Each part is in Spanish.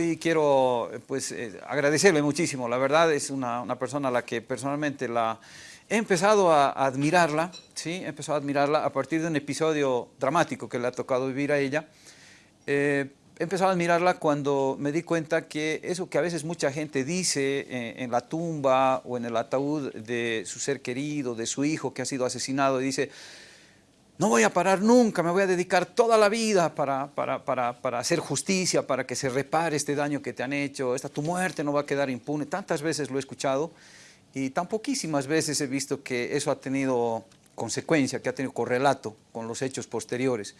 hoy quiero pues, eh, agradecerle muchísimo. La verdad es una, persona a la que personalmente la, he empezado a, admirarla, ¿sí? he empezado a admirarla a partir de un episodio dramático que le ha tocado vivir a ella. Eh, he empezado a admirarla cuando me di cuenta que eso que a veces mucha gente dice en, en, la tumba o en el ataúd de su ser querido, de su hijo que ha sido asesinado, y dice, no voy a parar nunca, me voy a dedicar toda la vida para, para, hacer justicia, para que se repare este daño que te han hecho, esta tu muerte no va a quedar impune. Tantas veces lo he escuchado y tan poquísimas veces he visto que eso ha tenido consecuencia, que ha tenido correlato con los hechos posteriores.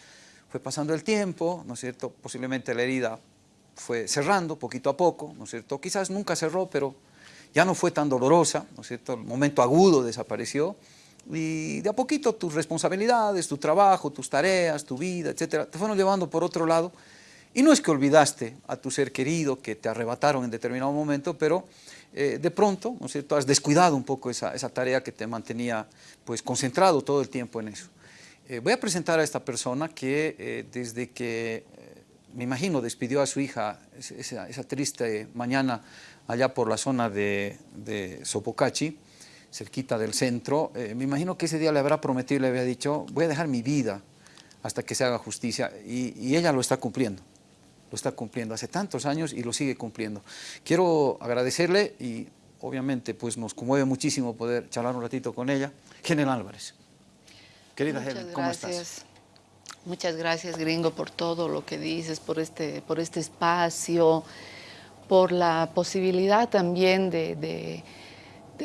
Fue pasando el tiempo, ¿no es cierto? Posiblemente la herida fue cerrando poquito a poco, ¿no es cierto? Quizás nunca cerró, pero ya no fue tan dolorosa, ¿no es cierto? El momento agudo desapareció y de a poquito tus responsabilidades, tu trabajo, tus tareas, tu vida, etcétera, te fueron llevando por otro lado. Y no es que olvidaste a tu ser querido que te arrebataron en determinado momento, pero eh, de pronto, ¿no es cierto?, has descuidado un poco esa, esa, tarea que te mantenía pues, concentrado todo el tiempo en eso. Eh, voy a presentar a esta persona que eh, desde que, me imagino, despidió a su hija esa, triste mañana allá por la zona de Sopocachi, cerquita del centro, eh, me imagino que ese día le habrá prometido le había dicho, voy a dejar mi vida hasta que se haga justicia, y, ella lo está cumpliendo, lo está cumpliendo hace tantos años y lo sigue cumpliendo. Quiero agradecerle y obviamente pues nos conmueve muchísimo poder charlar un ratito con ella. Helen Álvarez. Querida Helen, ¿cómo estás? Muchas gracias, Gringo, por todo lo que dices, por este, por este espacio, por la posibilidad también de de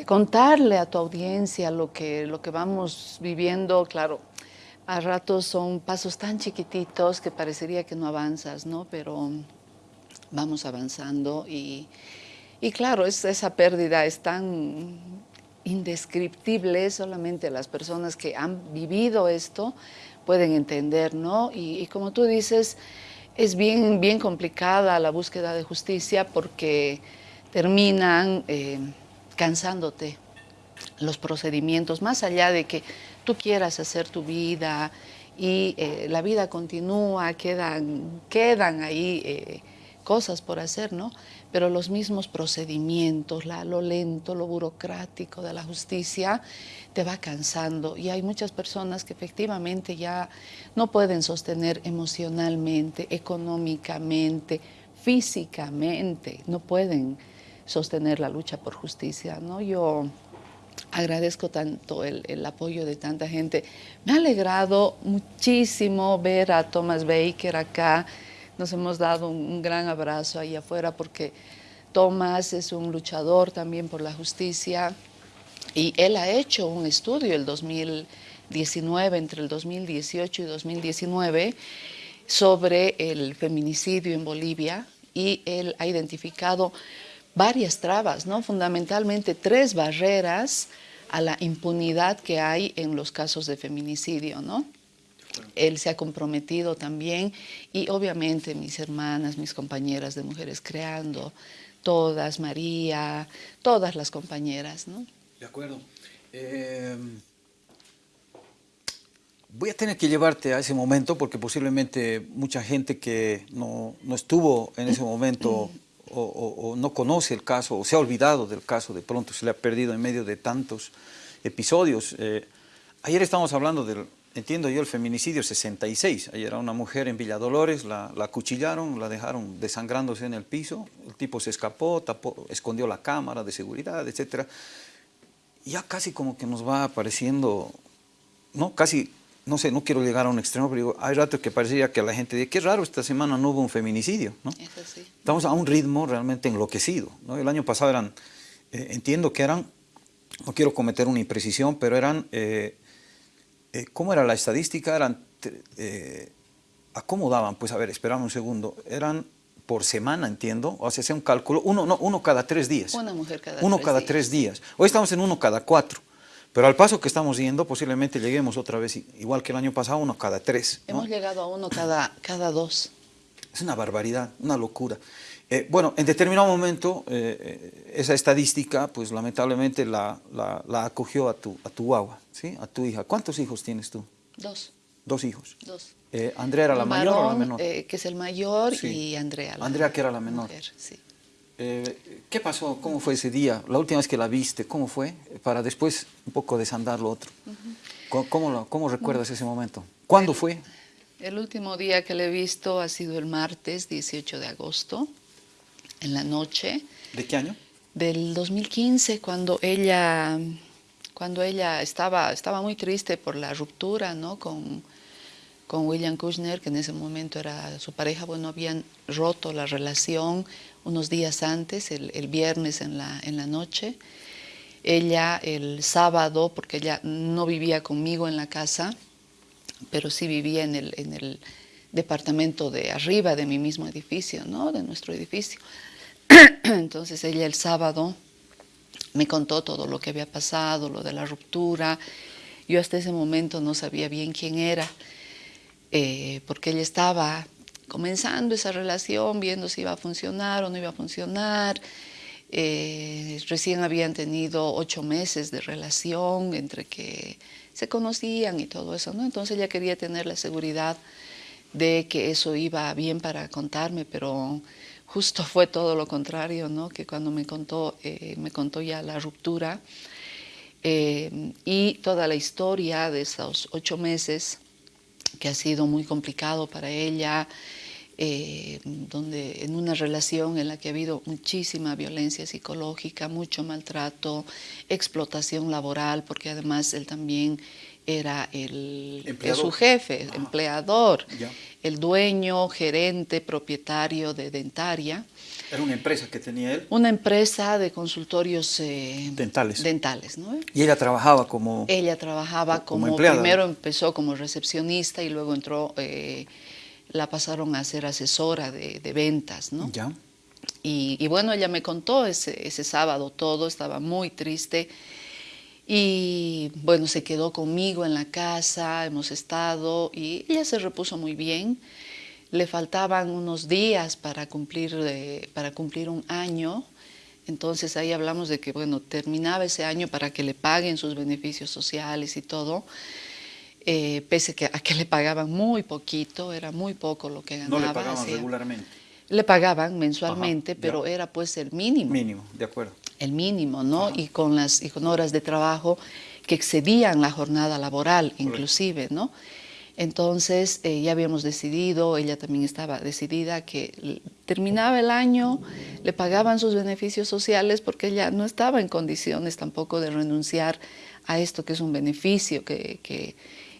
contarle a tu audiencia lo que, lo que vamos viviendo, claro, a ratos son pasos tan chiquititos que parecería que no avanzas, ¿no? Pero vamos avanzando y, y claro, es, esa pérdida es tan indescriptible, solamente las personas que han vivido esto pueden entender, ¿no? Y, como tú dices, es bien, bien complicada la búsqueda de justicia porque terminan... Eh, cansándote los procedimientos, más allá de que tú quieras hacer tu vida y eh, la vida continúa, quedan, quedan ahí eh, cosas por hacer, ¿no? Pero los mismos procedimientos, la, lo lento, lo burocrático de la justicia, te va cansando. Y hay muchas personas que efectivamente ya no pueden sostener emocionalmente, económicamente, físicamente, no pueden sostener la lucha por justicia. ¿no? Yo agradezco tanto el, apoyo de tanta gente. Me ha alegrado muchísimo ver a Thomas Baker acá. Nos hemos dado un, gran abrazo ahí afuera porque Thomas es un luchador también por la justicia y él ha hecho un estudio el 2019, entre el 2018 y 2019, sobre el feminicidio en Bolivia y él ha identificado varias trabas, ¿no? fundamentalmente tres barreras a la impunidad que hay en los casos de feminicidio. ¿no? Él se ha comprometido también y obviamente mis hermanas, mis compañeras de Mujeres Creando, todas, María, todas las compañeras. ¿no? De acuerdo. Em, voy a tener que llevarte a ese momento porque posiblemente mucha gente que no, no estuvo en ese momento o, no conoce el caso o se ha olvidado del caso, de pronto se le ha perdido en medio de tantos episodios. Eh, ayer estamos hablando del, entiendo yo, el feminicidio 66. Ayer era una mujer en Villa Dolores, la, la acuchillaron, la dejaron desangrándose en el piso, el tipo se escapó, escondió la cámara de seguridad, etc. Ya casi como que nos va apareciendo, ¿no? Casi no sé, no quiero llegar a un extremo, pero digo, hay rato que parecería que la gente dice, qué raro, esta semana no hubo un feminicidio, ¿no? Estamos a un ritmo realmente enloquecido, ¿no? El año pasado eran, eh, entiendo que eran, no quiero cometer una imprecisión, pero eran, eh, eh, ¿cómo era la estadística? Eran, acomodaban, pues a ver, esperamos un segundo, eran por semana, entiendo, o sea, un cálculo, uno, no, uno cada tres días. Una mujer cada Uno cada tres días. Hoy estamos en uno cada cuatro. Pero al paso que estamos yendo, posiblemente lleguemos otra vez, igual que el año pasado, uno cada tres. Hemos llegado a uno cada, cada dos. Es una barbaridad, una locura. Eh, bueno, en determinado momento, eh, eh, esa estadística, pues lamentablemente la, la, acogió a tu, a tu guagua, ¿sí? a tu hija. ¿Cuántos hijos tienes tú? Dos. ¿Dos hijos? Dos. Eh, ¿Andrea era la mayor o la menor? que es el mayor, Sí. y Andrea. la Andrea, que era la menor. mujer, sí. Eh, ¿Qué pasó? ¿Cómo fue ese día? La última vez que la viste, ¿cómo fue? Para después un poco desandar lo otro. ¿Cómo, cómo lo- cómo recuerdas ese momento? ¿Cuándo fue? El último día que le he visto ha sido el martes 18 de agosto, en la noche ¿De qué año? del 2015, cuando ella, cuando ella estaba, estaba muy triste por la ruptura ¿no? con, con William Kushner, que en ese momento era su pareja, bueno, habían roto la relación unos días antes, el, viernes en la, noche. Ella el sábado, porque ella no vivía conmigo en la casa, pero sí vivía en el departamento de arriba de mi mismo edificio, ¿no? de nuestro edificio. Entonces ella el sábado me contó todo lo que había pasado, lo de la ruptura. Yo hasta ese momento no sabía bien quién era, eh, porque ella estaba comenzando esa relación, viendo si iba a funcionar o no iba a funcionar. Eh, recién habían tenido ocho meses de relación entre que se conocían y todo eso, ¿no? Entonces ella quería tener la seguridad de que eso iba bien para contarme, pero justo fue todo lo contrario, ¿no? Que cuando me contó, eh, me contó ya la ruptura eh, y toda la historia de esos ocho meses, que ha sido muy complicado para ella, eh, donde en una relación en la que ha habido muchísima violencia psicológica, mucho maltrato, explotación laboral, porque además él también era el, su jefe, empleador, el dueño, gerente, propietario de Dentaria, Era una empresa que tenía él. una empresa de consultorios eh, Dentales. dentales, ¿no? Y ella trabajaba como... Ella trabajaba Como como, empleada. primero empezó como recepcionista y luego entró, eh, la pasaron a ser asesora de, de ventas, ¿no? Ya. Y, y bueno, ella me contó ese, ese sábado todo, estaba muy triste. Y bueno, se quedó conmigo en la casa, hemos estado y ella se repuso muy bien. Le faltaban unos días para cumplir, eh, para cumplir un año. Entonces ahí hablamos de que, bueno, terminaba ese año para que le paguen sus beneficios sociales y todo. Eh, pese que, a que le pagaban muy poquito, era muy poco lo que ganaba. No le pagaban regularmente. le pagaban mensualmente, Ajá, pero era pues el mínimo, Mínimo, de acuerdo. el mínimo, ¿no? Y con las y con horas de trabajo que excedían la jornada laboral, inclusive, ¿no? Entonces eh, ya habíamos decidido, ella también estaba decidida que terminaba el año, le pagaban sus beneficios sociales porque ella no estaba en condiciones tampoco de renunciar a esto que es un beneficio que, que-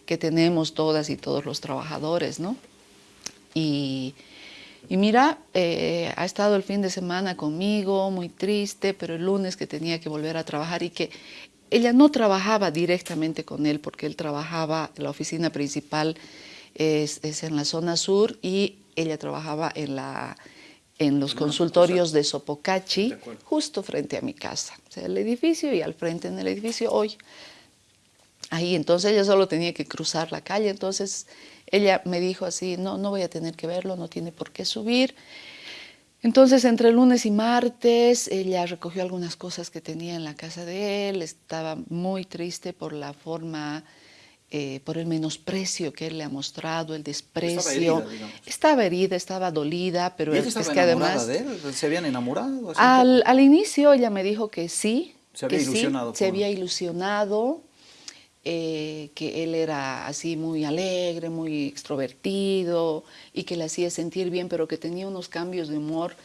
que tenemos todas y todos los trabajadores, ¿no? Y, y mira, eh, ha estado el fin de semana conmigo, muy triste, pero el lunes que tenía que volver a trabajar y que ella no trabajaba directamente con él porque él trabajaba, la oficina principal es, es en la zona sur y ella trabajaba en, la, en los En consultorios de Sopocachi, De justo frente a mi casa. O sea, el edificio y al frente en el edificio hoy. Ahí, entonces ella solo tenía que cruzar la calle, entonces ella me dijo así, no, no voy a tener que verlo, no tiene por qué subir. Entonces, entre lunes y martes, ella recogió algunas cosas que tenía en la casa de él, estaba muy triste por la forma, eh, por el menosprecio que él le ha mostrado, el desprecio. herida, digamos. Estaba herida, estaba dolida, pero ¿Y ella es estaba que además... de él? ¿Se habían enamorado? Al, al inicio ella me dijo que sí, Se había que sí, ilusionado se con- había ilusionado, eh, que él era así muy alegre, muy extrovertido y que le hacía sentir bien, pero que tenía unos cambios de humor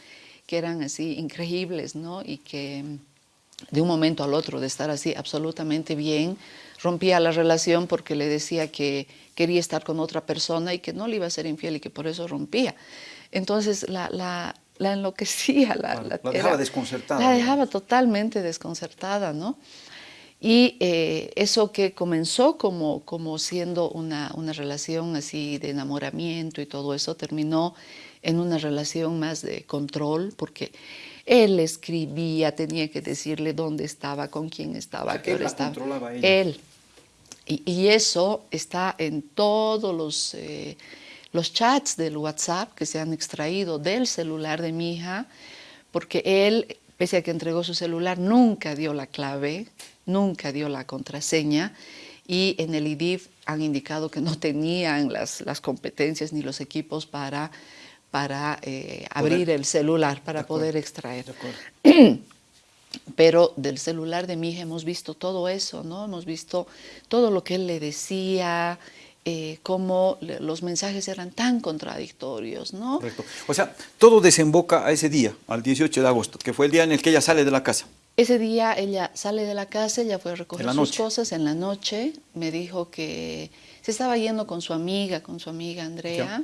que eran así increíbles, ¿no? Y que de un momento al otro, de estar así absolutamente bien, rompía la relación porque le decía que quería estar con otra persona y que no le iba a ser infiel y que por eso rompía. Entonces la, la, la enloquecía, la, la dejaba desconcertada, La dejaba totalmente desconcertada, ¿no? Y eh, eso que comenzó como, como siendo una, una relación así de enamoramiento y todo eso, terminó en una relación más de control, porque él escribía, tenía que decirle dónde estaba, con quién estaba, O sea, qué hora estaba. controlaba ella. Él. Y, y eso está en todos los, eh, los chats del WhatsApp que se han extraído del celular de mi hija, porque él, pese a que entregó su celular, nunca dio la clave, nunca dio la contraseña y en el IDIF han indicado que no tenían las, las competencias ni los equipos para, para eh, abrir el celular, para poder extraer. Pero del celular de mi hija hemos visto todo eso, ¿no? Hemos visto todo lo que él le decía, eh, cómo los mensajes eran tan contradictorios, ¿no? Correcto. O sea, todo desemboca a ese día, al 18 de agosto, que fue el día en el que ella sale de la casa. Ese día ella sale de la casa, ella fue a recoger sus cosas en la noche, me dijo que se estaba yendo con su amiga, con su amiga Andrea,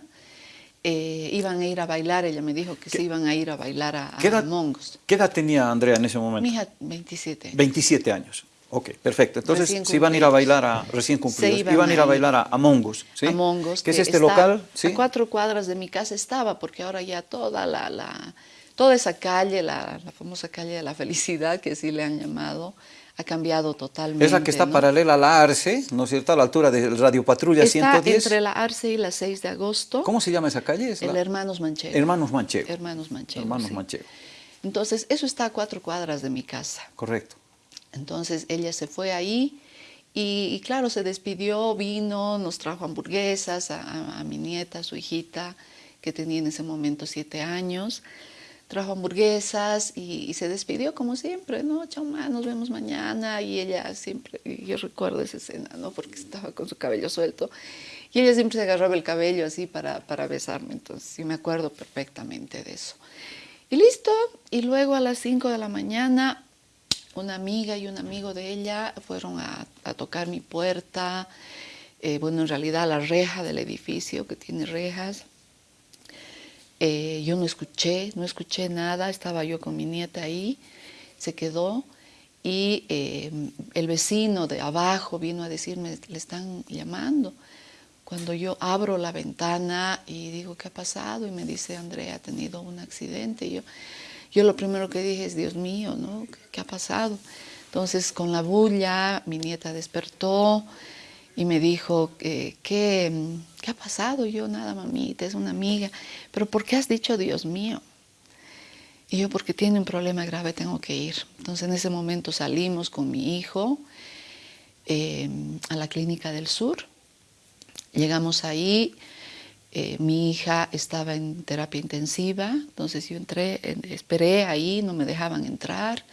eh, iban a ir a bailar, ella me dijo que se iban a ir a bailar a, a Mongos. ¿Qué edad tenía Andrea en ese momento? Mi hija, 27 27 años. Ok, perfecto. Entonces se iban a ir a bailar a recién cumplidos. Iban, iban, a ir a bailar a, Mongos, ¿sí? A Mongos. ¿Qué es este local? ¿sí? A cuatro cuadras de mi casa estaba, porque ahora ya toda la, la toda esa calle, la, famosa calle de la felicidad, que sí le han llamado, ha cambiado totalmente. Esa que está paralela a la Arce, ¿no es cierto?, a la altura de Radio Patrulla está 110. entre la Arce y la 6 de agosto. ¿Cómo se llama esa calle? el Hermanos Manchego. Hermanos Manchego. Hermanos Manchego, Hermanos Manchego. Entonces, eso está a cuatro cuadras de mi casa. Correcto. Entonces, ella se fue ahí y, claro, se despidió, vino, nos trajo hamburguesas a, a mi nieta, a su hijita, que tenía en ese momento siete años trajo hamburguesas y, se despidió como siempre, ¿no? Chao, ma, nos vemos mañana. Y ella siempre, yo recuerdo esa escena, ¿no? Porque estaba con su cabello suelto. Y ella siempre se agarraba el cabello así para, para besarme, entonces sí me acuerdo perfectamente de eso. Y listo, y luego a las 5 de la mañana una amiga y un amigo de ella fueron a, tocar mi puerta, eh, bueno, en realidad la reja del edificio que tiene rejas, eh, yo no escuché, no escuché nada, estaba yo con mi nieta ahí, se quedó y eh, el vecino de abajo vino a decirme, le están llamando. Cuando yo abro la ventana y digo, ¿qué ha pasado? Y me dice, Andrea, ha tenido un accidente. Y yo, yo lo primero que dije es, Dios mío, ¿no? ¿Qué ha pasado? Entonces, con la bulla, mi nieta despertó, y me dijo, ¿qué, ¿qué ha pasado? Yo, nada, mamita, es una amiga. ¿Pero por qué has dicho, Dios mío? Y yo, porque tiene un problema grave, tengo que ir. Entonces, en ese momento salimos con mi hijo em, a la clínica del sur. Llegamos ahí, eh, mi hija estaba en terapia intensiva, entonces yo entré, esperé ahí, no me dejaban entrar.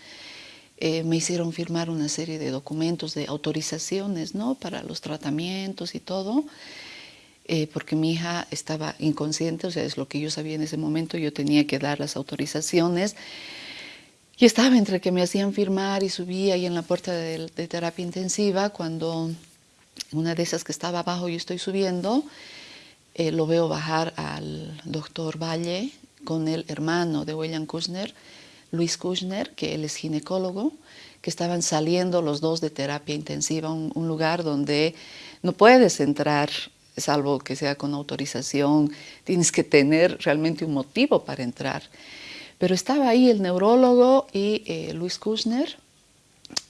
Eh, me hicieron firmar una serie de documentos de autorizaciones ¿no? para los tratamientos y todo, eh, porque mi hija estaba inconsciente, o sea, es lo que yo sabía en ese momento, yo tenía que dar las autorizaciones. Y estaba entre que me hacían firmar y subía ahí en la puerta de, terapia intensiva, cuando una de esas que estaba abajo yo estoy subiendo, eh, lo veo bajar al doctor Valle con el hermano de William Kushner, Luis Kushner, que él es ginecólogo, que estaban saliendo los dos de terapia intensiva, un, un lugar donde no puedes entrar salvo que sea con autorización, tienes que tener realmente un motivo para entrar. Pero estaba ahí el neurólogo y eh, Luis Kushner,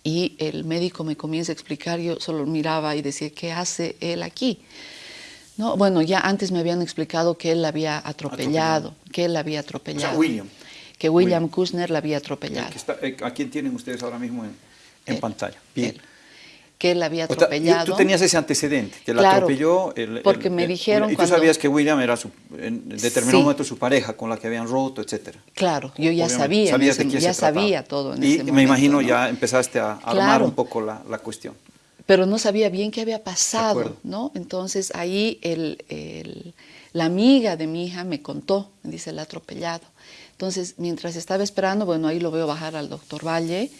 y el médico me comienza a explicar, yo solo miraba y decía, ¿qué hace él aquí? No, bueno, ya antes me habían explicado que él la había atropellado, que él la había atropellado. William que William Kushner la había atropellado. Eh, ¿A quién tienen ustedes ahora mismo en, pantalla? Bien. que él la había atropellado. tú tenías ese antecedente, que la atropelló. porque me dijeron Y tú sabías que William era su, en determinado momento su pareja, con la que habían roto, etcétera. Claro, yo ya sabía, ya sabía todo en y ese me imagino ya empezaste a armar un poco la, la, cuestión. Pero no sabía bien qué había pasado, ¿no? Entonces ahí el, el, la amiga de mi hija me contó, dice, el atropellado. Entonces, mientras estaba esperando, bueno, ahí lo veo bajar al doctor Valle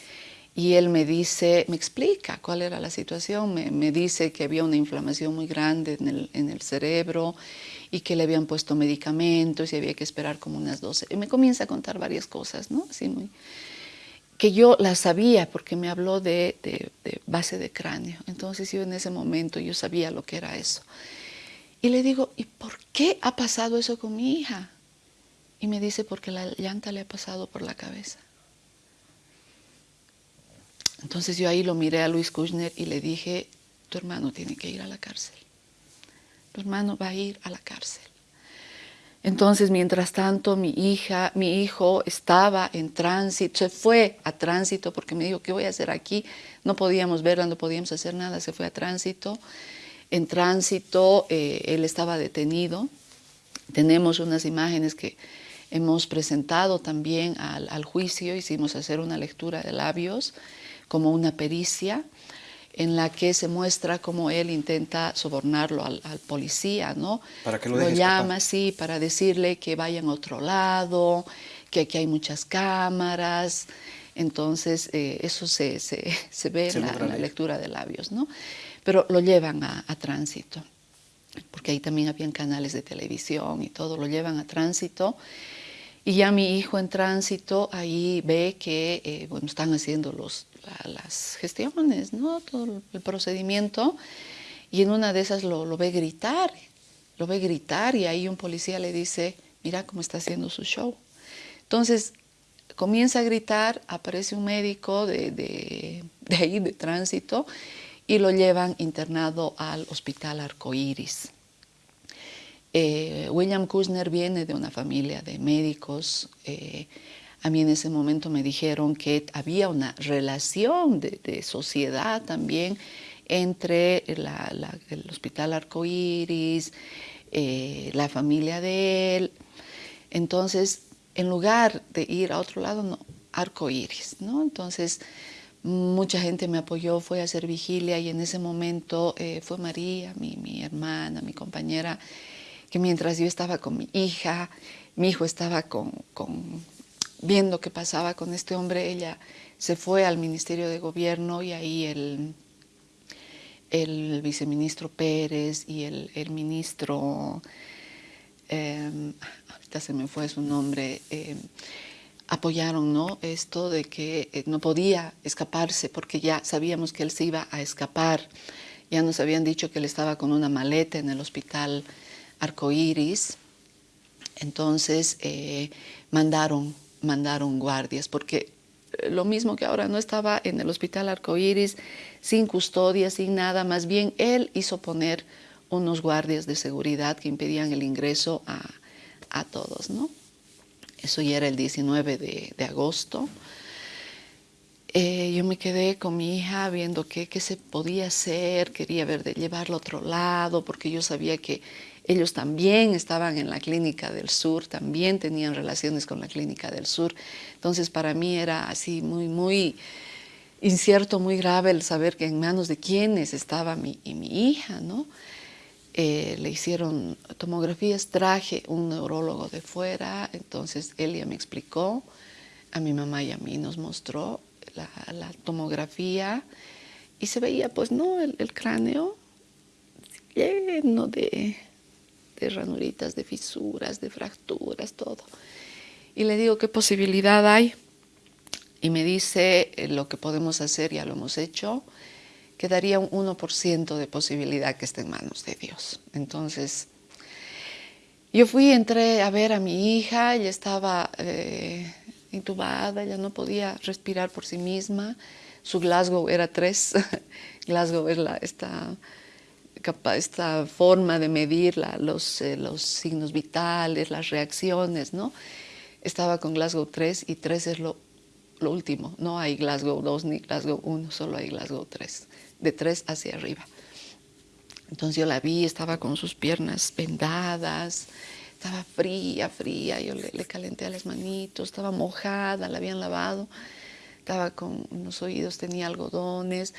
y él me dice, me explica cuál era la situación, me, dice que había una inflamación muy grande en el, cerebro y que le habían puesto medicamentos y había que esperar como unas 12. Y me comienza a contar varias cosas, ¿no? Así muy, que yo las sabía porque me habló de, de, base de cráneo. Entonces yo en ese momento yo sabía lo que era eso. Y le digo, ¿y por qué ha pasado eso con mi hija? Y me dice, porque la llanta le ha pasado por la cabeza. Entonces yo ahí lo miré a Luis Kushner y le dije, tu hermano tiene que ir a la cárcel. Tu hermano va a ir a la cárcel. Entonces, mientras tanto, mi hija, mi hijo estaba en tránsito, se fue a tránsito porque me dijo, ¿qué voy a hacer aquí? No podíamos verla, no podíamos hacer nada, se fue a tránsito. en tránsito, eh, él estaba detenido. Tenemos unas imágenes que hemos presentado también al, juicio, hicimos hacer una lectura de labios como una pericia en la que se muestra cómo él intenta sobornarlo al, policía, ¿no? Para que lo, lo llama, sí, para decirle que vayan a otro lado, que aquí hay muchas cámaras. Entonces, eh, eso se, se, ve en, la, lectura de labios, ¿no? Pero lo llevan a, tránsito, porque ahí también habían canales de televisión y todo, lo llevan a tránsito. Y ya mi hijo en tránsito ahí ve que eh, bueno, están haciendo los, las gestiones, ¿no? todo el procedimiento, y en una de esas lo, lo, ve gritar, lo ve gritar y ahí un policía le dice, mira cómo está haciendo su show. Entonces comienza a gritar, aparece un médico de, de, de ahí, de tránsito, y lo llevan internado al hospital Arcoíris. Eh, William Kushner viene de una familia de médicos, eh, a mí en ese momento me dijeron que había una relación de, sociedad también entre el Hospital Arcoíris, eh, la familia de él. Entonces, en lugar de ir a otro lado, no, Arcoíris, ¿no? Entonces, mucha gente me apoyó, fue a hacer vigilia y en ese momento eh, fue María, mi, mi hermana, mi compañera, que mientras yo estaba con mi hija, mi hijo estaba con, con viendo qué pasaba con este hombre, ella se fue al Ministerio de Gobierno y ahí el, el viceministro Pérez y el, ministro, eh, ahorita se me fue su nombre, em, apoyaron ¿no? esto de que eh, no podía escaparse porque ya sabíamos que él se iba a escapar. Ya nos habían dicho que él estaba con una maleta en el hospital Arcoíris. Entonces eh, mandaron mandaron guardias, porque eh, lo mismo que ahora no estaba en el hospital Arcoíris, sin custodia, sin nada, más bien él hizo poner unos guardias de seguridad que impedían el ingreso a, todos, ¿no? Eso ya era el 19 de, agosto. Eh, yo me quedé con mi hija viendo qué, qué se podía hacer, quería ver de llevarlo a otro lado, porque yo sabía que ellos también estaban en la clínica del sur, también tenían relaciones con la clínica del sur. Entonces para mí era así muy, muy incierto, muy grave el saber que en manos de quiénes estaba mi, y mi hija, ¿no? Eh, le hicieron tomografías, traje un neurólogo de fuera, entonces él ya me explicó, a mi mamá y a mí nos mostró la, tomografía y se veía pues no el, el cráneo lleno de, de ranuritas, de fisuras, de fracturas, todo. Y le digo, ¿qué posibilidad hay? Y me dice, eh, lo que podemos hacer, ya lo hemos hecho, quedaría un 1% de posibilidad que esté en manos de Dios. Entonces, yo fui, entré a ver a mi hija, ella estaba eh, intubada, ella no podía respirar por sí misma, su Glasgow era 3, Glasgow es la, esta esta forma de medir los, eh, los, signos vitales, las reacciones, ¿no? Estaba con Glasgow 3 y 3 es lo, lo último. No hay Glasgow 2 ni Glasgow 1, solo hay Glasgow 3, de 3 hacia arriba. Entonces yo la vi, estaba con sus piernas vendadas, estaba fría, fría, yo le, le calenté a las manitos, estaba mojada, la habían lavado, estaba con unos oídos, tenía algodones.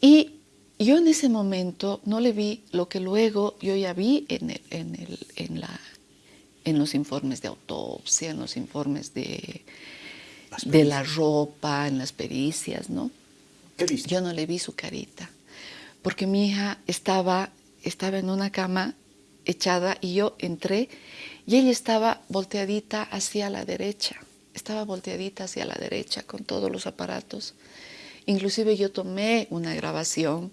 Y yo en ese momento no le vi lo que luego yo ya vi en, el, en, el, en, la, en los informes de autopsia, en los informes de, de la ropa, en las pericias, ¿no? ¿Qué viste? Yo no le vi su carita, porque mi hija estaba, estaba en una cama echada y yo entré y ella estaba volteadita hacia la derecha, estaba volteadita hacia la derecha con todos los aparatos. Inclusive yo tomé una grabación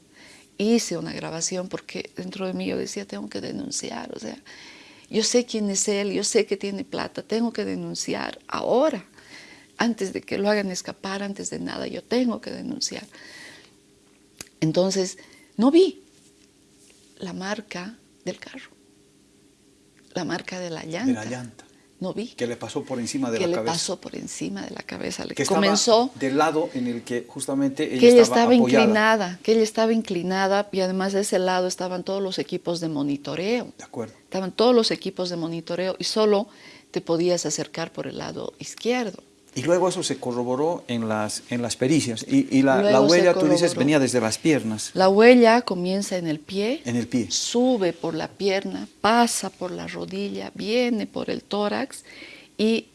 hice una grabación porque dentro de mí yo decía, tengo que denunciar, o sea, yo sé quién es él, yo sé que tiene plata, tengo que denunciar ahora, antes de que lo hagan escapar, antes de nada, yo tengo que denunciar. Entonces, no vi la marca del carro, la marca de la llanta. De la llanta. No vi. Que le pasó por encima de que la le cabeza. pasó por encima de la cabeza. Le que comenzó del lado en el que justamente ella que ella estaba, estaba inclinada, que ella estaba inclinada y además de ese lado estaban todos los equipos de monitoreo. De acuerdo. Estaban todos los equipos de monitoreo y solo te podías acercar por el lado izquierdo. Y luego eso se corroboró en las, en las pericias. Y, y la, la huella, tú dices, venía desde las piernas, La huella comienza en el pie, en el pie. sube por la pierna, pasa por la rodilla, viene por el tórax y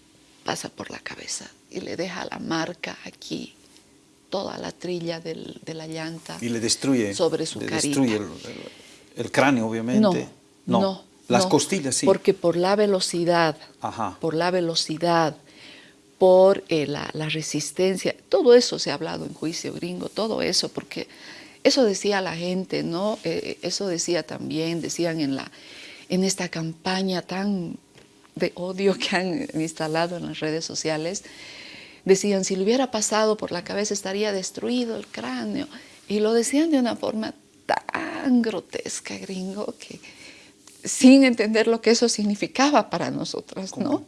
pasa por la cabeza y le deja la marca aquí, toda la trilla del- de la llanta. Y le destruye. Sobre su le carita. destruye el, el- el cráneo, obviamente. No, no, Las no, costillas, sí. Porque por la velocidad, Ajá. por la velocidad, por eh, la, la resistencia, todo eso se ha hablado en juicio gringo, todo eso, porque eso decía la gente, ¿no? Eh, eso decía también, decían en, la, en esta campaña tan de odio que han instalado en las redes sociales, decían, si le hubiera pasado por la cabeza estaría destruido el cráneo. Y lo decían de una forma tan grotesca, gringo, que sin entender lo que eso significaba para nosotras, ¿no?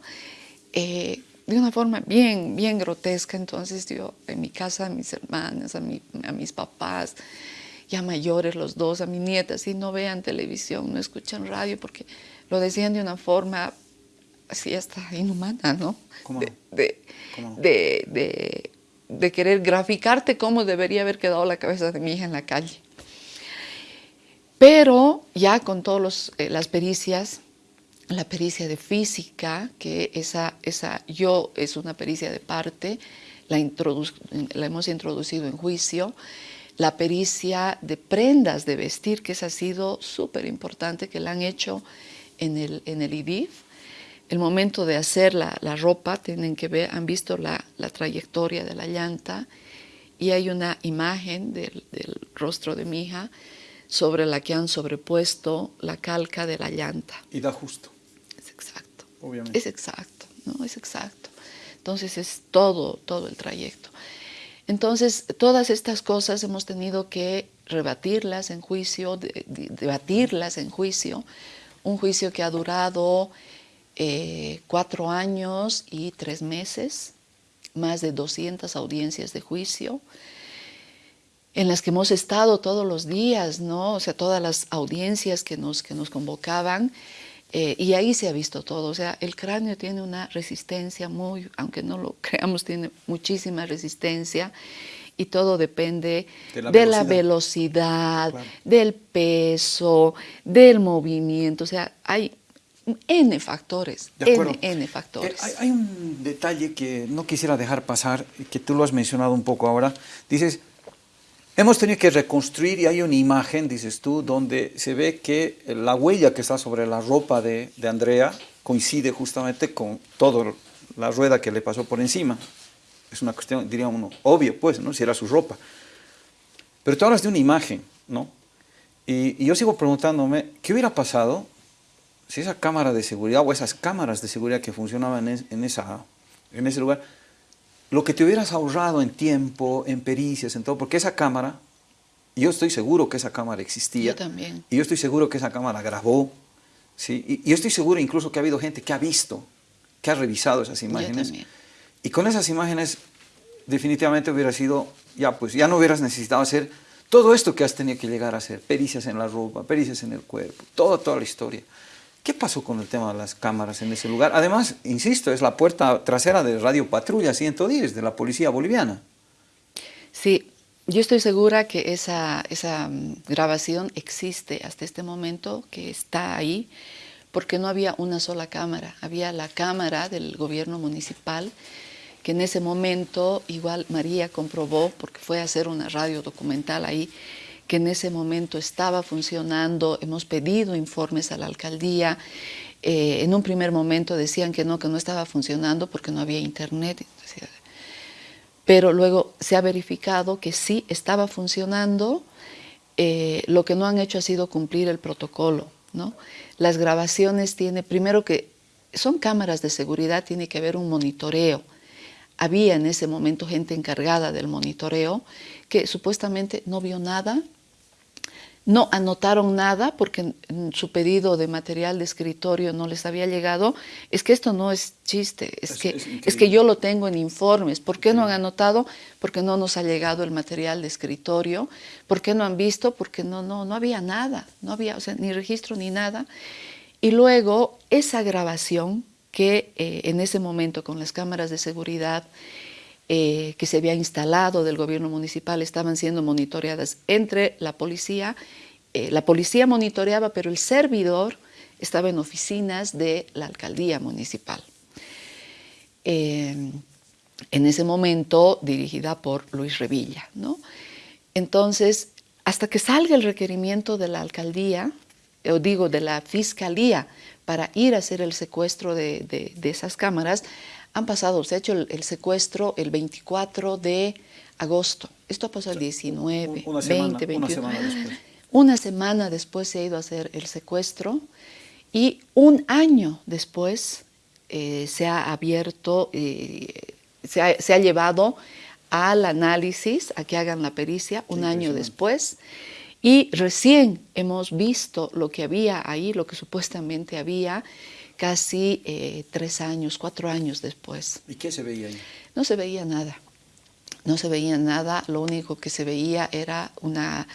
Eh, de una forma bien, bien grotesca. Entonces yo en mi casa, a mis hermanas, a, mi- a mis papás, ya mayores los dos, a mi nieta, si no vean televisión, no escuchan radio, porque lo decían de una forma así hasta inhumana, ¿no? ¿Cómo De, no? de, ¿Cómo no? de- de- de querer graficarte cómo debería haber quedado la cabeza de mi hija en la calle. Pero ya con todas las pericias, la pericia de física, que esa, esa yo es una pericia de parte, la, hemos introducido en juicio, la pericia de prendas de vestir, que esa ha sido súper importante, que la han hecho en el, en el IDIF. El momento de hacer la, la ropa, tienen que ver, han visto la, la trayectoria de la llanta y hay una imagen del, del rostro de mi hija sobre la que han sobrepuesto la calca de la llanta. Y da justo. Obviamente. Es exacto, ¿no? Es exacto. Entonces es todo, todo el trayecto. Entonces, todas estas cosas hemos tenido que rebatirlas en juicio, de- de- debatirlas en juicio. Un juicio que ha durado eh, cuatro años y tres meses, más de 200 audiencias de juicio en las que hemos estado todos los días, ¿no? O sea, todas las audiencias que nos, que nos convocaban, eh, y ahí se ha visto todo. O sea, el cráneo tiene una resistencia muy, aunque no lo creamos, tiene muchísima resistencia, y todo depende De de la la, velocidad. Claro. del peso, del movimiento. O sea, hay N factores, De. N, N factores. Eh, hay, hay un detalle que no quisiera dejar pasar, que tú lo has mencionado un poco ahora. Dices, hemos tenido que reconstruir y hay una imagen, dices tú, donde se ve que la huella que está sobre la ropa de, de Andrea coincide justamente con toda la rueda que le pasó por encima. Es una cuestión, diría uno, obvio, pues, ¿no? Si era su ropa. Pero tú hablas de una imagen, ¿no? Y, y yo sigo preguntándome, ¿qué hubiera pasado si esa cámara de seguridad o esas cámaras de seguridad que funcionaban en, en esa, en ese lugar, lo que te hubieras ahorrado en tiempo, en pericias, en todo, porque esa cámara, yo estoy seguro que esa cámara existía. Yo también. Y yo estoy seguro que esa cámara grabó, ¿sí? Y, y yo estoy seguro incluso que ha habido gente que ha visto, que ha revisado esas imágenes. también. Y con esas imágenes definitivamente hubiera sido, ya pues, ya no hubieras necesitado hacer todo esto que has tenido que llegar a hacer, pericias en la ropa, pericias en el cuerpo, toda, toda la historia. ¿Qué pasó con el tema de las cámaras en ese lugar? Además, insisto, es la puerta trasera de Radio Patrulla 110 de la policía boliviana. Sí, yo estoy segura que esa, mm, grabación existe hasta este momento, que está ahí, porque no había una sola cámara, había la cámara del gobierno municipal, que en ese momento igual María comprobó, porque fue a hacer una radio documental ahí, que en ese momento estaba funcionando, hemos pedido informes a la alcaldía, eh, en un primer momento decían que no, que no estaba funcionando porque no había internet, pero luego se ha verificado que sí estaba funcionando, eh, lo que no han hecho ha sido cumplir el protocolo, ¿no? Las grabaciones tiene, primero que son cámaras de seguridad, tiene que haber un monitoreo. Había en ese momento gente encargada del monitoreo que supuestamente no vio nada, no anotaron nada porque su pedido de material de escritorio no les había llegado, es que esto no es chiste, es, que, es, que yo lo tengo en informes. ¿Por qué no han anotado? Porque no nos ha llegado el material de escritorio. ¿Por qué no han visto? Porque no, no, no había nada, no había o sea, ni registro ni nada. Y luego esa grabación que eh, en ese momento con las cámaras de seguridad eh, que se había instalado del gobierno municipal estaban siendo monitoreadas entre la policía. Eh, la policía monitoreaba, pero el servidor estaba en oficinas de la alcaldía municipal. Eh, en ese momento dirigida por Luis Revilla. ¿no? Entonces, hasta que salga el requerimiento de la alcaldía, o digo de la fiscalía, para ir a hacer el secuestro de, de esas cámaras, han pasado, se ha hecho el, secuestro el 24 de agosto. Esto ha pasado el 19, una 20, 21. Una semana después. Una semana después se ha ido a hacer el secuestro y un año después eh, se ha abierto, eh, se, ha, llevado al análisis, a que hagan la pericia, un año después. Y recién hemos visto lo que había ahí, lo que supuestamente había, casi eh, tres años, cuatro años después. ¿Y qué se veía ahí? No se veía nada, no se veía nada, lo único que se veía era una...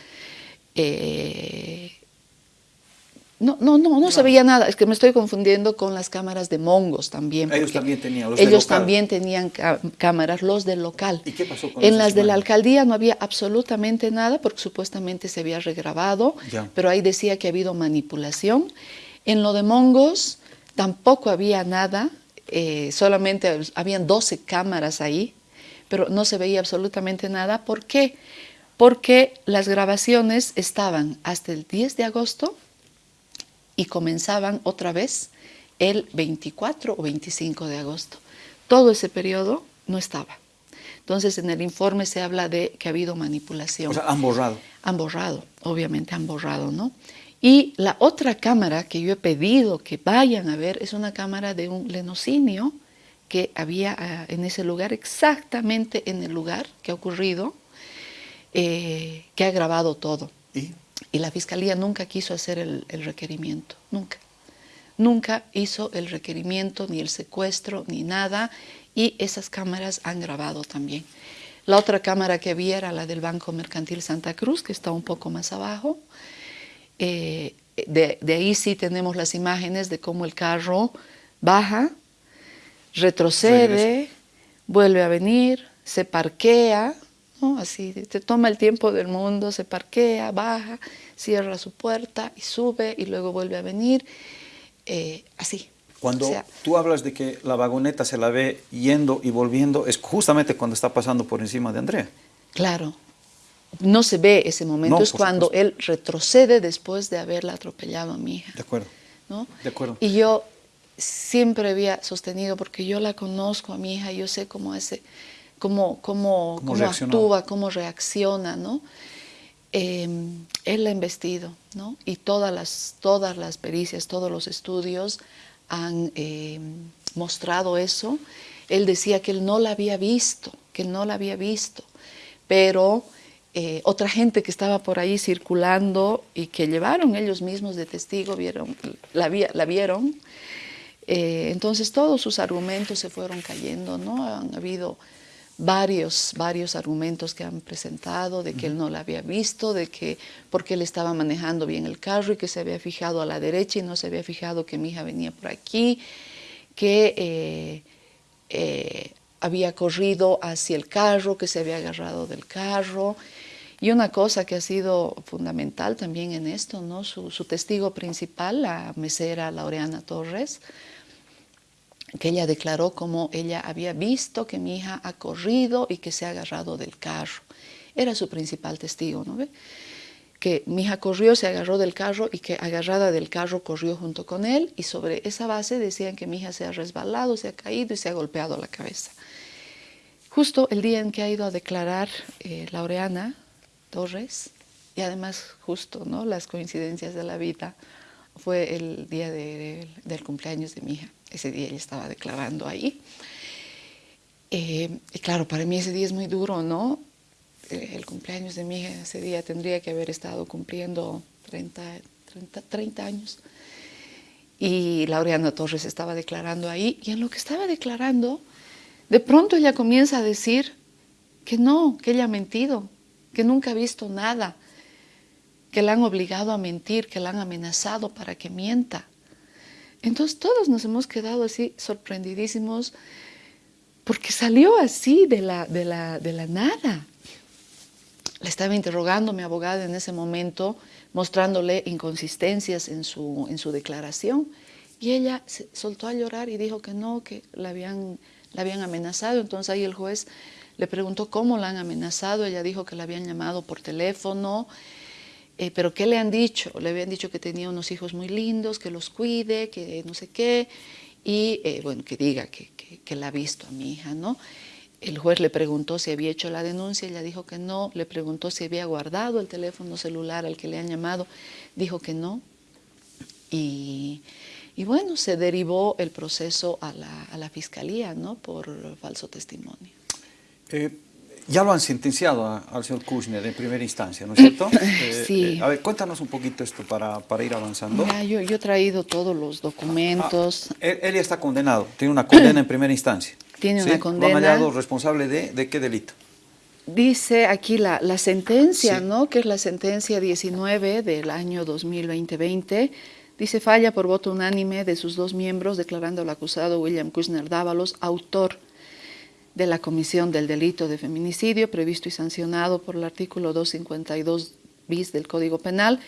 Eh, no, no, no, no, se veía nada, es que me estoy confundiendo con las cámaras de Mongos también. Ellos también tenían, los Ellos también tenían cámaras, los del local. ¿Y qué pasó con En las de la alcaldía no había absolutamente nada porque supuestamente se había regrabado, pero ahí decía que ha habido manipulación. En lo de Mongos Tampoco había nada, eh, solamente habían 12 cámaras ahí, pero no se veía absolutamente nada. ¿Por qué? Porque las grabaciones estaban hasta el 10 de agosto y comenzaban otra vez el 24 o 25 de agosto. Todo ese periodo no estaba. Entonces, en el informe se habla de que ha habido manipulación. O sea, han borrado. Han borrado, obviamente han borrado, ¿no? Y la otra cámara que yo he pedido que vayan a ver es una cámara de un lenocinio que había ah, en ese lugar, exactamente en el lugar que ha ocurrido, eh, que ha grabado todo. ¿Y? la fiscalía nunca quiso hacer el, el requerimiento, nunca. Nunca hizo el requerimiento, ni el secuestro, ni nada, y esas cámaras han grabado también. La otra cámara que había era la del Banco Mercantil Santa Cruz, que está un poco más abajo, eh, de, ahí sí tenemos las imágenes de cómo el carro baja, retrocede, vuelve a venir, se parquea, así, te toma el tiempo del mundo, se parquea, baja, cierra su puerta y sube y luego vuelve a venir, eh, así. Cuando tú hablas de que la vagoneta se la ve yendo y volviendo, es justamente cuando está pasando por encima de Andrea. Claro, no se ve ese momento, es cuando él retrocede después de haberla atropellado a mi hija. De acuerdo. ¿no? De acuerdo. Y yo siempre había sostenido, porque yo la conozco a mi hija, yo sé cómo, ese, cómo, cómo, cómo actúa, cómo reacciona, ¿no? Em, él la ha investido, ¿no? Y todas las, todas las pericias, todos los estudios han em, mostrado eso. Él decía que él no la había visto, que no la había visto, pero eh, otra gente que estaba por ahí circulando y que llevaron ellos mismos de testigo, vieron, la, la vieron. Eh, entonces todos sus argumentos se fueron cayendo, ¿no? Han habido varios, varios argumentos que han presentado de que él no la había visto, de que porque él estaba manejando bien el carro y que se había fijado a la derecha y no se había fijado que mi hija venía por aquí, que eh, había corrido hacia el carro, que se había agarrado del carro, y una cosa que ha sido fundamental también en esto, ¿no? su, testigo principal, la mesera Laureana Torres, que ella declaró como ella había visto que mi hija ha corrido y que se ha agarrado del carro. Era su principal testigo, ¿no ve? Que mi hija corrió, se agarró del carro y que agarrada del carro corrió junto con él y sobre esa base decían que mi hija se ha resbalado, se ha caído y se ha golpeado la cabeza. Justo el día en que ha ido a declarar eh, Laureana, Torres y además justo ¿no? las coincidencias de la vida fue el día del cumpleaños de mi hija. Ese día ella estaba declarando ahí. Eh, y claro, para mí ese día es muy duro, ¿no? Eh, el cumpleaños de mi hija ese día tendría que haber estado cumpliendo 30, 30, 30 años. Y Laureana Torres estaba declarando ahí, y en lo que estaba declarando, de pronto ella comienza a decir que no, que ella ha mentido, que nunca ha visto nada, que la han obligado a mentir, que la han amenazado para que mienta. Entonces todos nos hemos quedado así sorprendidísimos porque salió así de la, de la, de la nada. Le estaba interrogando mi abogada en ese momento, mostrándole inconsistencias en su, en su declaración. Y ella se soltó a llorar y dijo que no, que la habían, la habían amenazado. Entonces ahí el juez le preguntó cómo la han amenazado. Ella dijo que la habían llamado por teléfono. Eh, pero ¿qué le han dicho? Le habían dicho que tenía unos hijos muy lindos, que los cuide, que no sé qué. Y eh, bueno, que diga que, que, que la ha visto a mi hija, ¿no? El juez le preguntó si había hecho la denuncia, ella dijo que no, le preguntó si había guardado el teléfono celular al que le han llamado, dijo que no. Y, y bueno, se derivó el proceso a la, a la fiscalía, ¿no? Por falso testimonio. Eh, ya lo han sentenciado a, al señor Kushner en primera instancia, ¿no es cierto? Eh, sí. Eh, a ver, cuéntanos un poquito esto para, para ir avanzando. Ya, yo, yo, he traído todos los documentos. Ah, él, él, ya está condenado, tiene una condena en primera instancia. Tiene ¿sí? una condena. ¿Lo han hallado responsable de, de qué delito? Dice aquí la, la sentencia, sí. ¿no? Que es la sentencia 19 del año 2020. Dice, falla por voto unánime de sus dos miembros, declarando al acusado William Kushner Dávalos autor de la comisión del delito de feminicidio previsto y sancionado por el artículo 252 bis del Código Penal,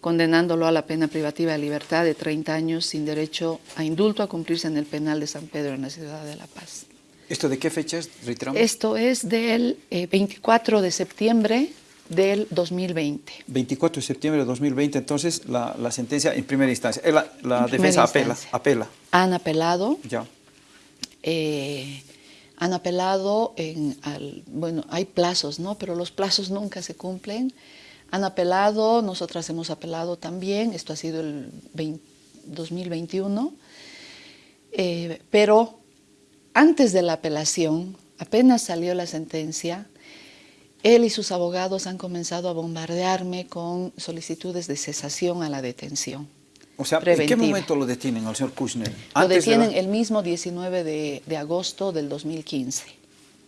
condenándolo a la pena privativa de libertad de 30 años sin derecho a indulto a cumplirse en el penal de San Pedro en la ciudad de La Paz. ¿Esto de qué fecha es? Reiteramos? Esto es del eh, 24 de septiembre del 2020. 24 de septiembre de 2020, entonces la, la sentencia en primera instancia. Eh, la, la defensa apela, apela. Han apelado. Ya. Eh, han apelado en, al, bueno, hay plazos, ¿no? Pero los plazos nunca se cumplen. Han apelado, nosotras hemos apelado también, esto ha sido el 20, 2021, eh, pero antes de la apelación, apenas salió la sentencia, él y sus abogados han comenzado a bombardearme con solicitudes de cesación a la detención. O sea, preventiva. ¿en qué momento lo detienen al señor Kushner? Lo detienen de la... el mismo 19 de, de, agosto del 2015.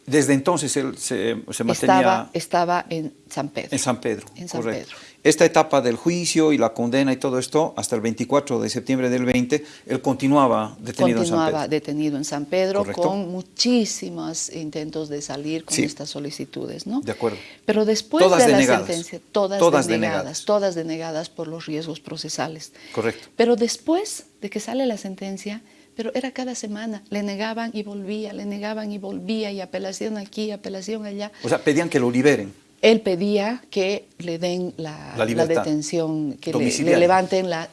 Desde entonces él se, se mantenía... Estaba, estaba en San Pedro. En San Pedro, en San correcto. Pedro. Esta etapa del juicio y la condena y todo esto, hasta el 24 de septiembre del 20, él continuaba detenido continuaba en San Pedro. detenido en San Pedro Correcto. con muchísimos intentos de salir con Sí. estas solicitudes, ¿no? De acuerdo. Pero después Todas de denegadas. la sentencia, todas, Todas denegadas, denegadas. todas denegadas por los riesgos procesales. Correcto. Pero después de que sale la sentencia, pero era cada semana, le negaban y volvía, le negaban y volvía, y apelación aquí, apelación allá. O sea, pedían que lo liberen. Él pedía que le den la, detención, que le, levanten la,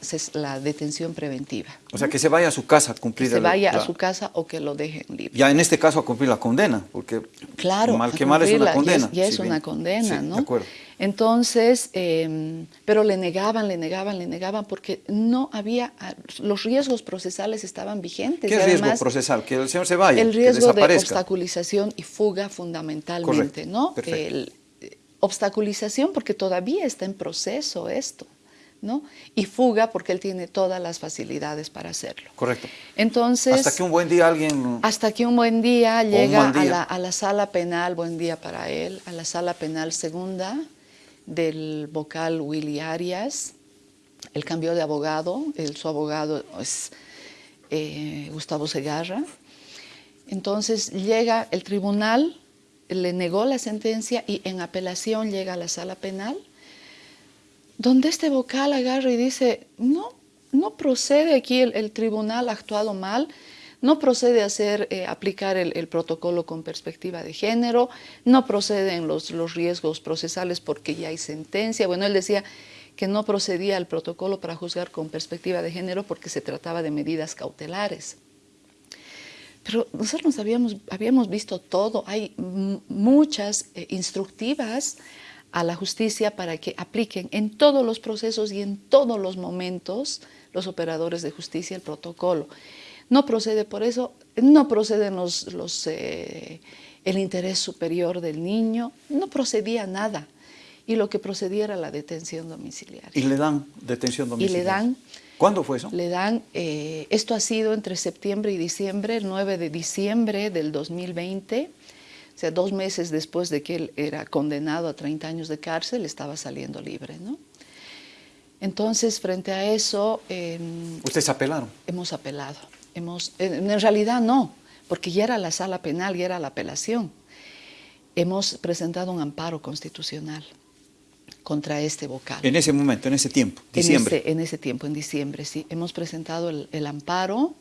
detención preventiva. O sea, que se vaya a su casa a Que cumplir se el- vaya a su casa o que lo dejen libre. Ya en este caso a cumplir la condena, porque Claro, mal que mal es una cumplirla, ya es- condena. Ya es, una condena, Sí, ¿no? De acuerdo. Entonces, eh, pero le negaban, le negaban, le negaban, porque no había, ah, los riesgos procesales estaban vigentes. ¿Qué y riesgo además, procesal? Que el señor se vaya, El que riesgo de obstaculización y fuga fundamentalmente, Correcto, ¿no? perfecto. El, obstaculización porque todavía está en proceso esto, ¿no? Y fuga porque él tiene todas las facilidades para hacerlo. Correcto. Entonces, Hasta que un buen día alguien... hasta que un buen día llega día. A, la, a la sala penal, buen día para él, a la sala penal segunda del vocal Willy Arias. Él cambió de abogado, él, su abogado es eh, Gustavo Segarra. Entonces llega el tribunal, le negó la sentencia y en apelación llega a la sala penal, donde este vocal agarra y dice, no, no procede aquí el, tribunal ha actuado mal, no procede hacer, eh, aplicar el, protocolo con perspectiva de género, no proceden los, los riesgos procesales porque ya hay sentencia. Bueno, él decía que no procedía el protocolo para juzgar con perspectiva de género porque se trataba de medidas cautelares. Pero nosotros habíamos, habíamos visto todo, hay muchas eh, instructivas a la justicia para que apliquen en todos los procesos y en todos los momentos los operadores de justicia el protocolo. No procede por eso, no proceden los, los, eh, el interés superior del niño, no procedía nada. Y lo que procedía era la detención domiciliaria. ¿Y le dan detención domiciliaria? Y le dan... ¿Cuándo fue eso? Le dan, eh, esto ha sido entre septiembre y diciembre, el 9 de diciembre del 2020, o sea, dos meses después de que él era condenado a 30 años de cárcel, estaba saliendo libre, ¿no? Entonces, frente a eso... ¿Ustedes apelaron? Hemos apelado. Hemos, en realidad no, porque ya era la sala penal, ya era la apelación. Hemos presentado un amparo constitucional contra este vocal. En ese momento, en ese tiempo, diciembre. En ese, tiempo, en diciembre, sí. Hemos presentado el, amparo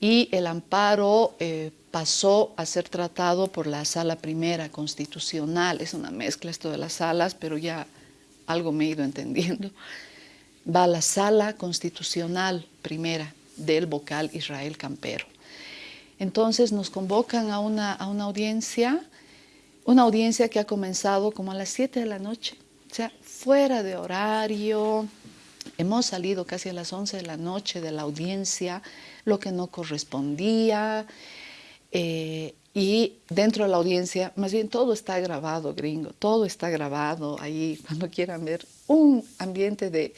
y el amparo eh, pasó a ser tratado por la sala primera constitucional. Es una mezcla esto de las salas, pero ya algo me he ido entendiendo. Va a la sala constitucional primera del vocal Israel Campero. Entonces nos convocan a una, a una audiencia, una audiencia que ha comenzado como a las 7 de la noche, o sea, fuera de horario. Hemos salido casi a las 11 de la noche de la audiencia, lo que no correspondía. Eh, y dentro de la audiencia, más bien todo está grabado, gringo, todo está grabado ahí, cuando quieran ver, un ambiente de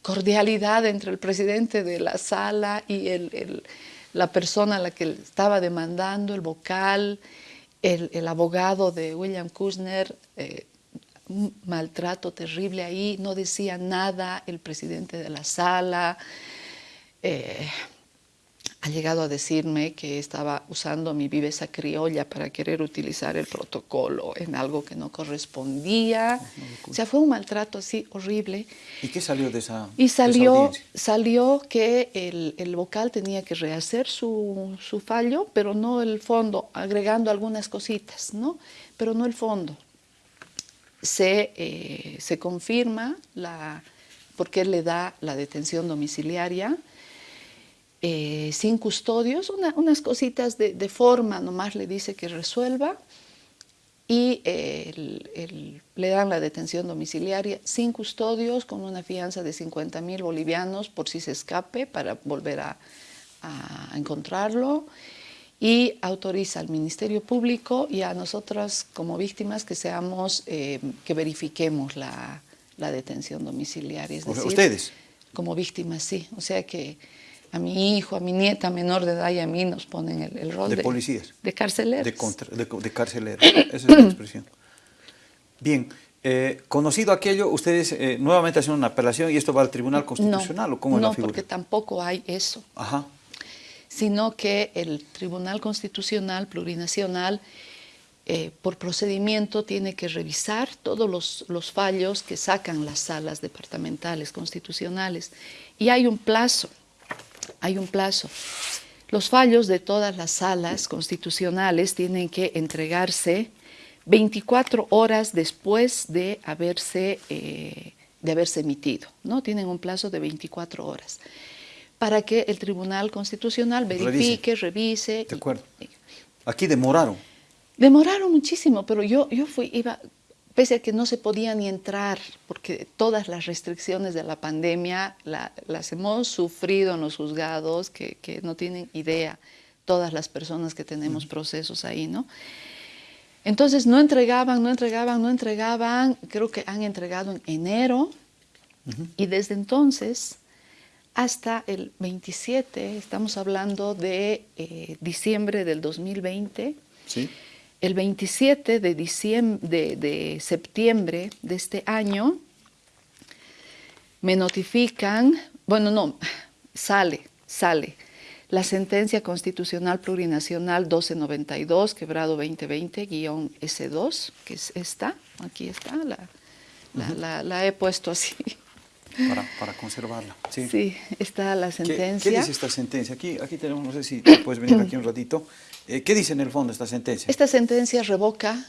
cordialidad entre el presidente de la sala y el, la persona a la que estaba demandando, el vocal, el, abogado de William Kushner, eh, maltrato terrible ahí, no decía nada el presidente de la sala, eh, ha llegado a decirme que estaba usando mi viveza criolla para querer utilizar el protocolo en algo que no correspondía. O sea, fue un maltrato así horrible. ¿Y qué salió de esa Y salió, salió que el, vocal tenía que rehacer su, fallo, pero no el fondo, agregando algunas cositas, ¿no? Pero no el fondo. Se, eh, se confirma la, porque él le da la detención domiciliaria, eh, sin custodios, unas cositas de, forma, nomás le dice que resuelva y le dan la detención domiciliaria sin custodios con una fianza de 50 mil bolivianos por si se escape para volver a, encontrarlo y autoriza al Ministerio Público y a nosotras como víctimas que seamos, eh, que verifiquemos la, detención domiciliaria. Es decir, ¿Ustedes? Como víctimas, sí. O sea que a mi hijo, a mi nieta menor de edad y a mí nos ponen el, rol de, de policías. De carceleros. De, de, carceleros, esa es la expresión. Bien, eh, conocido aquello, ustedes eh, nuevamente hacen una apelación y esto va al Tribunal Constitucional, ¿o cómo es la figura? No, porque tampoco hay eso. Ajá. Sino que el Tribunal Constitucional Plurinacional, eh, por procedimiento, tiene que revisar todos los, los fallos que sacan las salas departamentales constitucionales. Y hay un plazo hay un plazo. Los fallos de todas las salas constitucionales tienen que entregarse 24 horas después de haberse, eh, de haberse emitido, ¿no? Tienen un plazo de 24 horas para que el Tribunal Constitucional verifique, revise. de acuerdo. Aquí demoraron. Demoraron muchísimo, pero yo, yo fui, iba, pese a que no se podía ni entrar, porque todas las restricciones de la pandemia las hemos sufrido en los juzgados, que, no tienen idea todas las personas que tenemos procesos ahí, ¿no? Entonces no entregaban, no entregaban, no entregaban, creo que han entregado en enero, y desde entonces hasta el 27, estamos hablando de eh, diciembre del 2020, ¿Sí? el 27 de, diciembre, de, septiembre de este año me notifican, bueno, no, sale, sale, la sentencia constitucional plurinacional 1292, quebrado 2020-S2, que es esta, aquí está, la, la, he puesto así. Para, conservarla. Sí. sí. está la sentencia. ¿Qué, dice esta sentencia? Aquí, aquí tenemos, no sé si puedes venir aquí un ratito. Eh, ¿Qué dice en el fondo esta sentencia? Esta sentencia revoca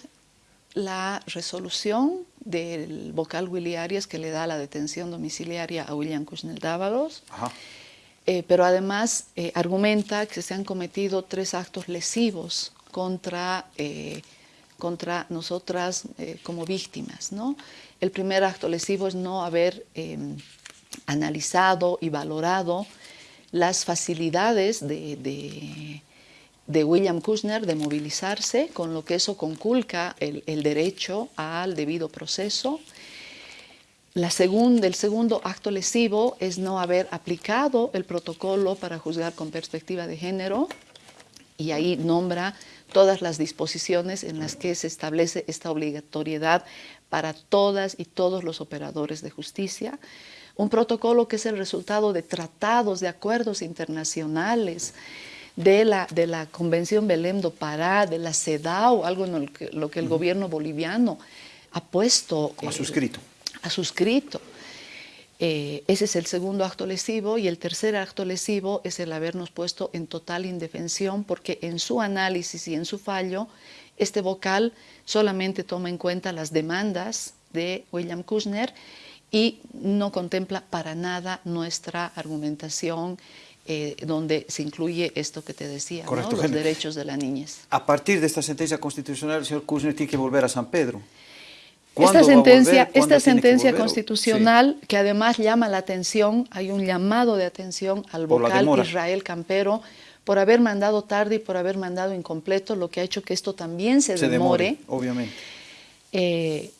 la resolución del vocal Willy Arias que le da la detención domiciliaria a William Kushnel Dávalos, eh, pero además eh, argumenta que se han cometido tres actos lesivos contra, contra nosotras como víctimas. ¿no? El primer acto lesivo es no haber em, analizado y valorado las facilidades de William Kushner de movilizarse, con lo que eso conculca el, el derecho al debido proceso. La el segundo acto lesivo es no haber aplicado el protocolo para juzgar con perspectiva de género y ahí nombra todas las disposiciones en las que se establece esta obligatoriedad para todas y todos los operadores de justicia. Un protocolo que es el resultado de tratados, de acuerdos internacionales, de la, de la Convención Belém do Pará, de la CEDAW, algo en lo que, lo que el gobierno boliviano ha puesto... Ha suscrito. Eh, ha suscrito. Eh, ese es el segundo acto lesivo y el tercer acto lesivo es el habernos puesto en total indefensión porque en su análisis y en su fallo este vocal solamente toma en cuenta las demandas de William Kushner y no contempla para nada nuestra argumentación eh, donde se incluye esto que te decía, ¿no? los derechos de la niñez. A partir de esta sentencia constitucional, el señor Kushner tiene que volver a San Pedro. Esta sentencia, esta sentencia constitucional que además llama la atención, hay un llamado de atención al vocal Israel Campero por haber mandado tarde y por haber mandado incompleto, lo que ha hecho que esto también se, demore. Obviamente. Eh,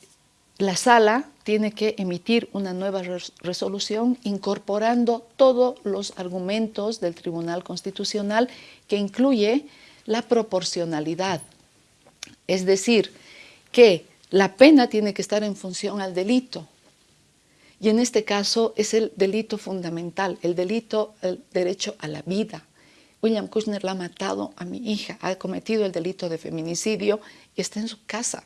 la sala tiene que emitir una nueva resolución incorporando todos los argumentos del Tribunal Constitucional que incluye la proporcionalidad. Es decir, que la pena tiene que estar en función al delito. Y en este caso es el delito fundamental, el delito, el derecho a la vida. William Kushner la ha matado a mi hija, ha cometido el delito de feminicidio y está en su casa.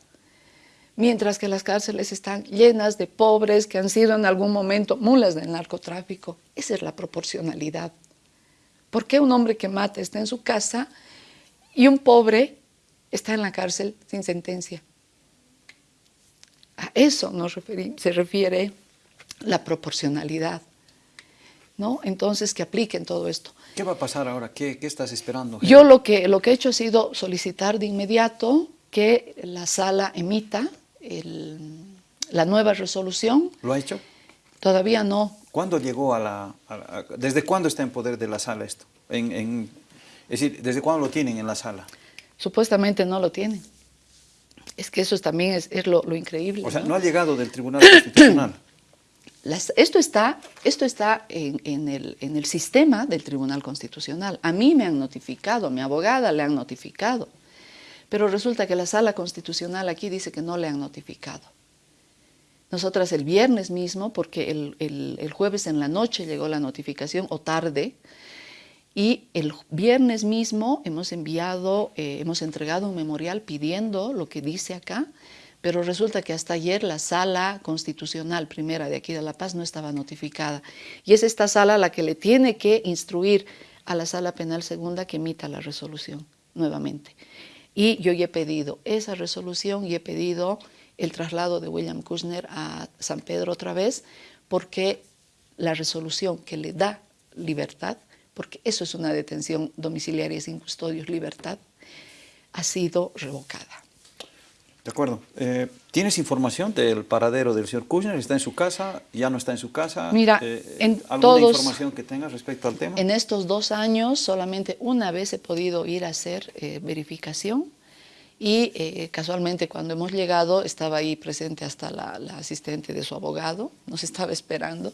Mientras que las cárceles están llenas de pobres que han sido en algún momento mulas del narcotráfico. Esa es la proporcionalidad. ¿Por qué un hombre que mata está en su casa y un pobre está en la cárcel sin sentencia? A eso nos se refiere la proporcionalidad. ¿No? Entonces, que apliquen todo esto. ¿Qué va a pasar ahora? ¿Qué, qué estás esperando? Yo lo que, lo que he hecho ha sido solicitar de inmediato que la sala emita el, la nueva resolución. ¿Lo ha hecho? Todavía no. ¿Cuándo llegó a la, ¿Desde cuándo está en poder de la sala esto? En, en, es decir, ¿desde cuándo lo tienen en la sala? Supuestamente no lo tienen. Es que eso también es, es lo, lo, increíble. O sea, no, ha llegado del Tribunal Constitucional. Esto está, esto está en, el, en, el, sistema del Tribunal Constitucional. A mí me han notificado, a mi abogada le han notificado, pero resulta que la Sala Constitucional aquí dice que no le han notificado. Nosotras el viernes mismo, porque el, el, el jueves en la noche llegó la notificación, o tarde, y el viernes mismo hemos enviado, eh, hemos entregado un memorial pidiendo lo que dice acá, pero resulta que hasta ayer la sala constitucional primera de aquí de La Paz no estaba notificada. Y es esta sala la que le tiene que instruir a la sala penal segunda que emita la resolución nuevamente. Y yo ya he pedido esa resolución y he pedido el traslado de William Kushner a San Pedro otra vez, porque la resolución que le da libertad porque eso es una detención domiciliaria sin custodios, libertad, ha sido revocada. De acuerdo. Eh, ¿Tienes información del paradero del señor Kushner? ¿Está en su casa? ¿Ya no está en su casa? Mira, eh, en ¿alguna todos, información que tengas respecto al tema? En estos dos años solamente una vez he podido ir a hacer eh, verificación y eh, casualmente cuando hemos llegado estaba ahí presente hasta la, la asistente de su abogado, nos estaba esperando,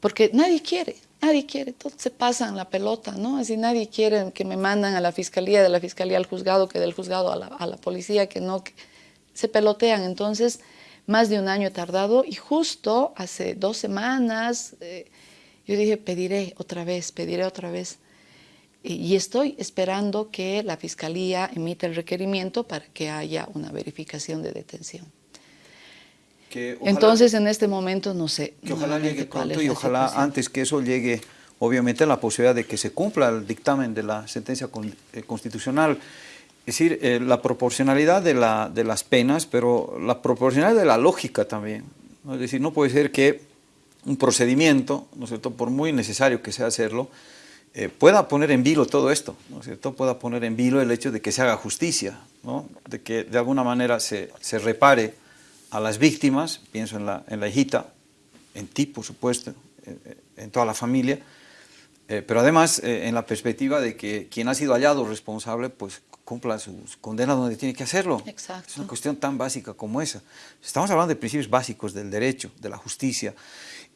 porque nadie quiere, Nadie quiere, todos se pasan la pelota, ¿no? Así nadie quiere que me mandan a la fiscalía, de la fiscalía al juzgado, que del juzgado a la, a la policía, que no, se pelotean. Entonces, más de un año he tardado y justo hace dos semanas eh, yo dije, pediré otra vez, pediré otra vez. Y estoy esperando que la fiscalía emita el requerimiento para que haya una verificación de detención. Ojalá, Entonces, en este momento, no sé. Que ojalá llegue pronto y ojalá antes que eso llegue, obviamente, la posibilidad de que se cumpla el dictamen de la sentencia con, eh, constitucional. Es decir, eh, la proporcionalidad de, la, de, las penas, pero la proporcionalidad de la lógica también. ¿no? Es decir, no puede ser que un procedimiento, ¿no es cierto?, por muy necesario que sea hacerlo, eh, pueda poner en vilo todo esto, ¿no es cierto?, pueda poner en vilo el hecho de que se haga justicia, ¿no? de que de alguna manera se, se repare a las víctimas, pienso en la, en la hijita, en ti, por supuesto, en, en toda la familia, Eh, pero además, eh, en la perspectiva de que quien ha sido hallado responsable, pues cumpla su, condena donde tiene que hacerlo. Exacto. Es una cuestión tan básica como esa. Estamos hablando de principios básicos del derecho, de la justicia.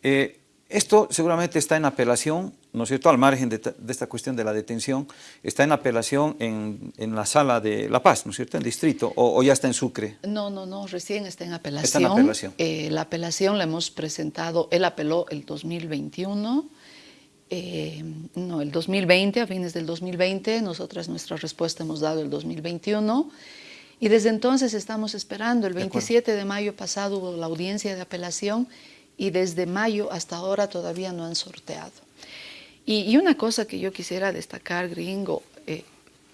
Eh, esto seguramente está en apelación, ¿no es cierto?, al margen de, esta cuestión de la detención, está en apelación en, en, la sala de La Paz, ¿no es cierto?, en distrito, o, ya está en Sucre. No, no, no, recién está en apelación. Está en apelación. Eh, la apelación la hemos presentado, él apeló el 2021, eh, no, el 2020, a fines del 2020, nosotras nuestra respuesta hemos dado el 2021, y desde entonces estamos esperando, el 27 de, de mayo pasado hubo la audiencia de apelación, y desde mayo hasta ahora todavía no han sorteado. Y, una cosa que yo quisiera destacar, gringo, eh,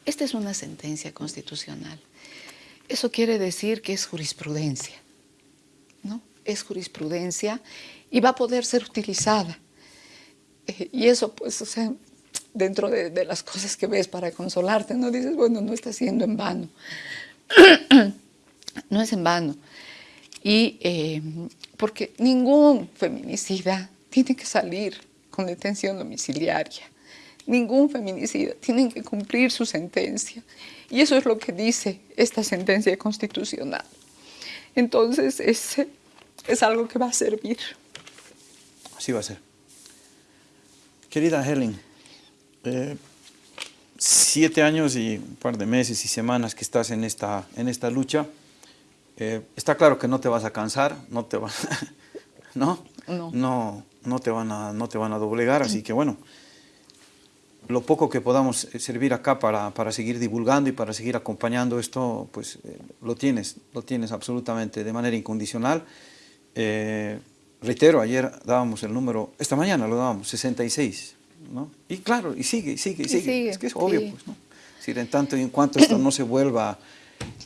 esta es una sentencia constitucional. Eso quiere decir que es jurisprudencia, ¿no? Es jurisprudencia y va a poder ser utilizada. Eh, y eso, pues, o sea, dentro de, las cosas que ves para consolarte, no dices, bueno, no está siendo en vano. no es en vano. Y eh, porque ningún feminicida tiene que salir con detención domiciliaria. Ningún feminicida tiene que cumplir su sentencia. Y eso es lo que dice esta sentencia constitucional. Entonces, es, es algo que va a servir. Así va a ser. Querida Helen, eh, siete años y un par de meses y semanas que estás en esta, en esta lucha, eh, está claro que no te vas a cansar, no te van, ¿no? No. No, te van a, no te van a doblegar, así que bueno, lo poco que podamos eh, servir acá para, para seguir divulgando y para seguir acompañando esto, pues eh, lo tienes, lo tienes absolutamente de manera incondicional. reitero, ayer dábamos el número, esta mañana lo dábamos, 66, ¿no? Y claro, y sigue, sigue, sigue, sigue. es que es obvio, pues, ¿no? Es en tanto y en cuanto esto no se vuelva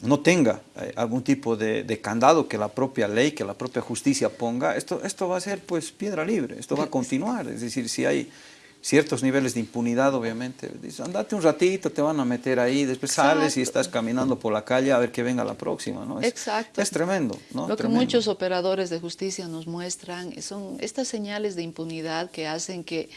no tenga eh, algún tipo de, candado que la propia ley, que la propia justicia ponga, esto, esto va a ser pues piedra libre, esto va a continuar, es decir, si hay ciertos niveles de impunidad, obviamente, dices, andate un ratito, te van a meter ahí, después sales y estás caminando por la calle a ver que venga la próxima, ¿no? Es, Exacto. Es tremendo, ¿no? Lo que muchos operadores de justicia nos muestran son estas señales de impunidad que hacen que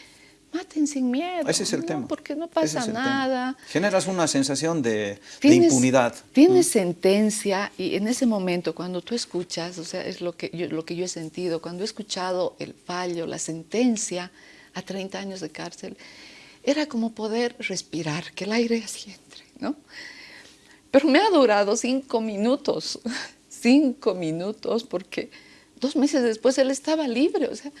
maten sin miedo. Ese es el tema. Porque no pasa nada. Generas una sensación de, impunidad. Tienes sentencia y en ese momento cuando tú escuchas, o sea, es lo que, yo, lo que yo he sentido, cuando he escuchado el fallo, la sentencia a 30 años de cárcel, era como poder respirar, que el aire así entre, ¿no? Pero me ha durado cinco minutos, cinco minutos, porque dos meses después él estaba libre, o sea,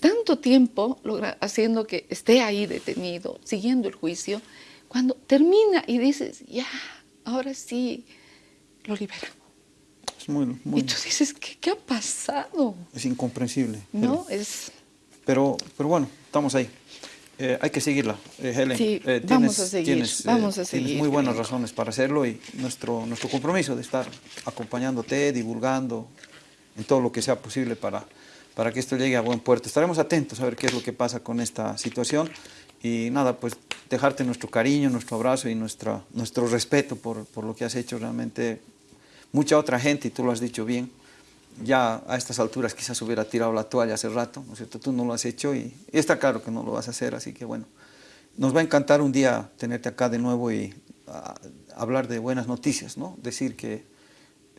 tanto tiempo haciendo que esté ahí detenido, siguiendo el juicio, cuando termina y dices, ya, ahora sí, lo libero. Es muy, muy... Y tú dices, ¿qué, ha pasado? Es incomprensible. No, es... Pero, pero bueno, estamos ahí. Eh, hay que seguirla, eh, Helen. Sí, eh, vamos a seguir, tienes, vamos a seguir. Tienes muy buenas razones para hacerlo y nuestro, nuestro compromiso de estar acompañándote, divulgando en todo lo que sea posible para para que esto llegue a buen puerto. Estaremos atentos a ver qué es lo que pasa con esta situación y nada, pues dejarte nuestro cariño, nuestro abrazo y nuestra, nuestro respeto por, por lo que has hecho realmente. Mucha otra gente, y tú lo has dicho bien, ya a estas alturas quizás hubiera tirado la toalla hace rato, ¿no es cierto? Tú no lo has hecho y, está claro que no lo vas a hacer, así que bueno, nos va a encantar un día tenerte acá de nuevo y ah, hablar de buenas noticias, ¿no? Decir que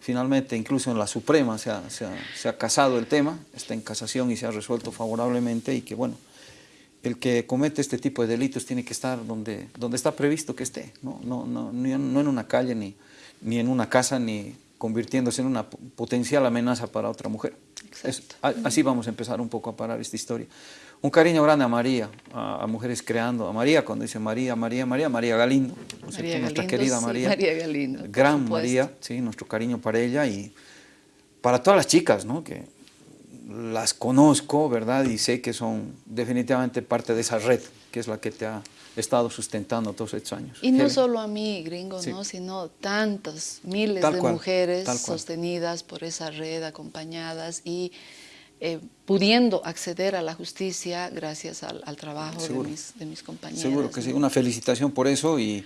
Finalmente, incluso en la Suprema se ha, casado el tema, está en casación y se ha resuelto favorablemente y que, bueno, el que comete este tipo de delitos tiene que estar donde, donde está previsto que esté, no, no, no, no en una calle, ni, ni en una casa, ni convirtiéndose en una potencial amenaza para otra mujer. así vamos a empezar un poco a parar esta historia. Un cariño grande a María, a, Mujeres Creando, a María, cuando dice María, María, María, María Galindo, nuestra querida María. María Galindo. Gran María, sí, nuestro cariño para ella y para todas las chicas, ¿no? que las conozco, ¿verdad? Y sé que son definitivamente parte de esa red, que es la que te ha estado sustentando todos estos años. Y no solo a mí, gringo, ¿no? sino tantas miles de mujeres sostenidas por esa red, acompañadas y eh, pudiendo acceder a la justicia gracias al, trabajo de mis, de mis, compañeros. Seguro que sí, una felicitación por eso y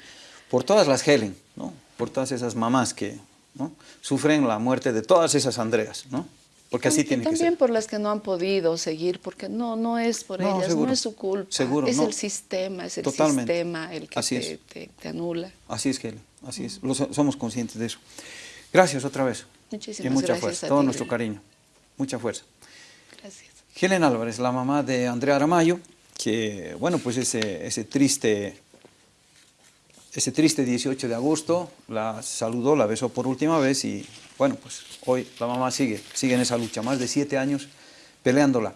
por todas las Helen, ¿no? por todas esas mamás que ¿no? sufren la muerte de todas esas Andreas. ¿no? Porque así También- tiene que También ser. por las que no han podido seguir, porque no, no es por No, ellas, seguro. no es su culpa. Seguro, es no. el sistema, es el Totalmente. sistema el que Así te, te- te anula. Así es, Kelly, así es. Lo so- somos conscientes de eso. Gracias otra vez. Muchísimas y mucha gracias fuerza, a todo ti, nuestro Greg. cariño. Mucha fuerza. Gracias. Helen Álvarez, la mamá de Andrea Aramayo, que, bueno, pues ese, ese triste... Ese triste 18 de agosto la saludó, la besó por última vez y bueno, pues hoy la mamá sigue, sigue en esa lucha, más de siete años peleándola.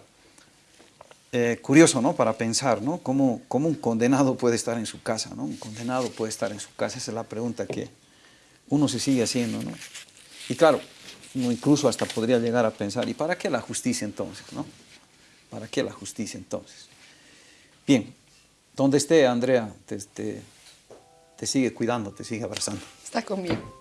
Eh, curioso, ¿no? Para pensar, ¿no? ¿Cómo, ¿Cómo un condenado puede estar en su casa, ¿no? Un condenado puede estar en su casa, esa es la pregunta que uno se sigue haciendo, ¿no? Y claro, uno incluso hasta podría llegar a pensar, ¿y para qué la justicia entonces, no? ¿Para qué la justicia entonces? Bien, donde esté Andrea, te, te- te sigue cuidando, te sigue abrazando. Está conmigo.